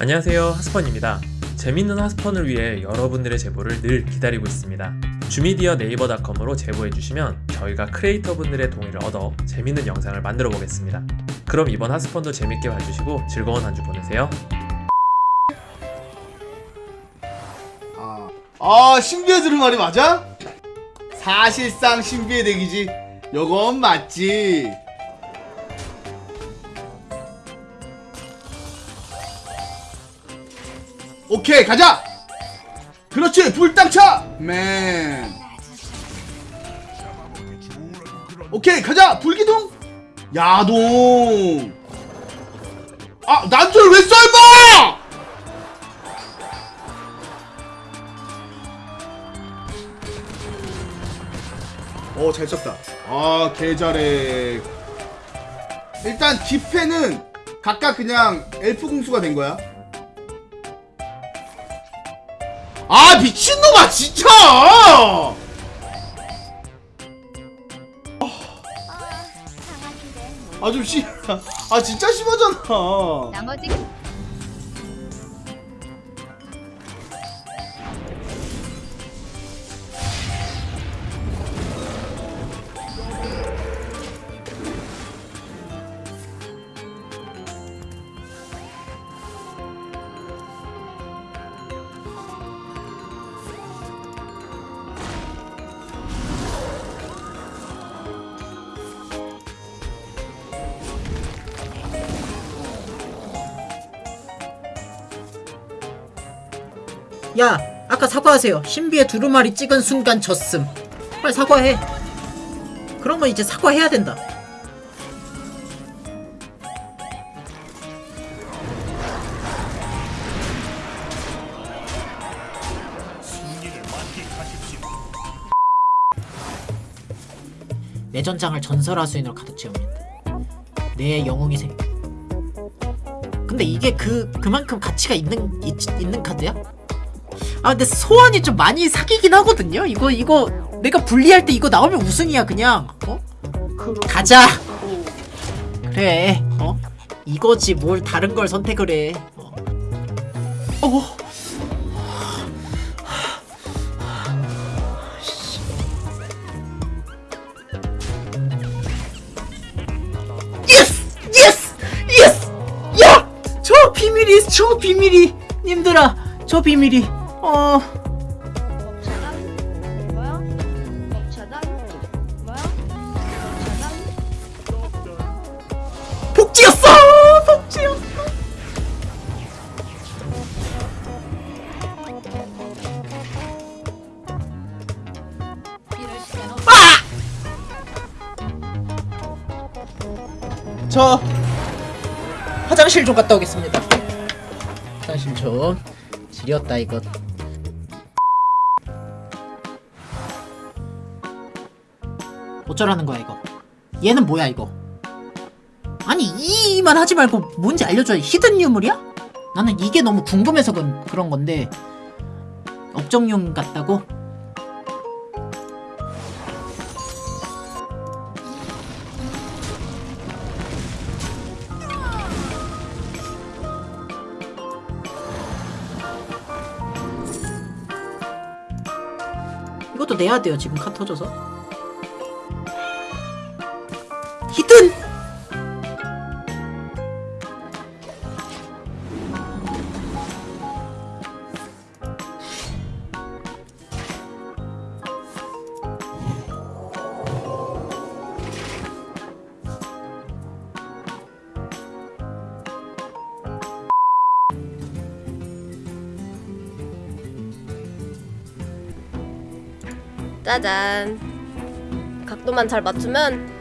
안녕하세요 하스펀입니다. 재밌는 하스펀을 위해 여러분들의 제보를 늘 기다리고 있습니다. 주미디어 네이버닷컴으로 제보해주시면 저희가 크리에이터 분들의 동의를 얻어 재밌는 영상을 만들어 보겠습니다. 그럼 이번 하스펀도 재밌게 봐주시고 즐거운 한 주 보내세요. 아, 아 신비의 두루마리 맞아? 사실상 신비의 덱이지. 요건 맞지 오케이 가자 그렇지 불땅차 맨 오케이 가자 불기둥 야동 아 난줄 왜 썰봐 어, 잘 썼다. 아, 개 잘해. 일단 뒷패는 각각 그냥 엘프 공수가 된 거야. 아, 미친놈아, 진짜! 아, 좀 심, 아, 진짜 심하잖아. 나머지 야, 아까 사과하세요. 신비의 두루마리 찍은 순간 졌음. 빨리 사과해. 건 이제 사과해야 된다. 내 전장을 전설화 수인으로 가득 채웁니다. 내 영웅이 생. 근데 이게 그 그만큼 가치가 있는 있, 있는 카드야? 아 근데 소환이 좀 많이 사기긴 하거든요. 이거 이거 내가 분리할 때 이거 나오면 우승이야 그냥. 어? 가자. 그래. 어? 이거지 뭘 다른 걸 선택을 해. 어. 어. 비밀이 저 비밀이 님들아 저 비밀이 어. 없저 화장실 좀 갔다 오겠습니다. 화장실 좀 지렸다 이거 어쩌라는 거야 이거. 얘는 뭐야 이거? 아니 이만 하지 말고 뭔지 알려줘야 히든 유물이야? 나는 이게 너무 궁금해서 그런, 그런 건데. 업종용 같다고? 이것도 내야 돼요 지금 카 터져서 히든 짜잔. 각도만 잘 맞추면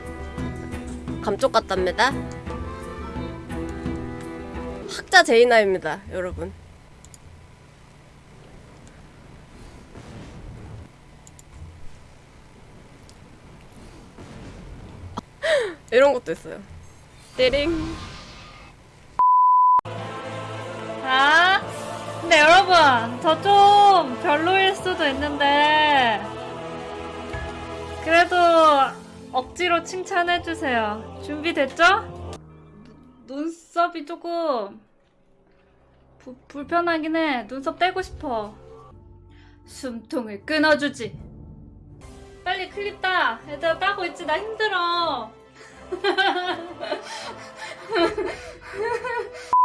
감쪽 같답니다. 학자 제이나입니다 여러분. 이런 것도 있어요. 띠링. 아, 근데 여러분, 저 좀 별로일 수도 있는데, 그래도 억지로 칭찬해주세요. 준비됐죠? 눈썹이 조금 부- 불편하긴 해. 눈썹 떼고 싶어. 숨통을 끊어주지. 빨리 클립 따. 얘들아 따고 있지. 나 힘들어.